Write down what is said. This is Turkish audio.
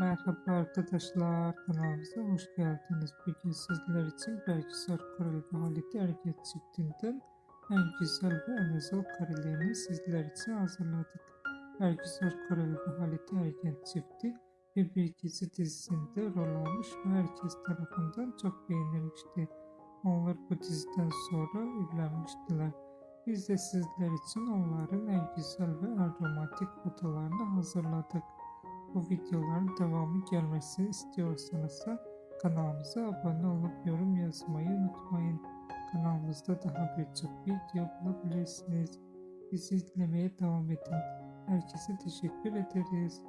Merhaba arkadaşlar kanalımıza hoş geldiniz. Bugün sizler için Belgisar Koreli ve Halit Erget çiftinden en güzel ve en özel karelerini sizler için hazırladık. Belgisar Koreli ve Halit Erget çifti bir gezi dizisinde rol almış ve herkes tarafından çok beğenilmişti. Onlar bu diziden sonra evlenmiştiler. Biz de sizler için onların en güzel ve en romantik fotolarını hazırladık. Bu videoların devamı gelmesini istiyorsanız kanalımıza abone olup yorum yazmayı unutmayın. Kanalımızda daha birçok video bulabilirsiniz. Bizi izlemeye devam edin. Herkese teşekkür ederiz.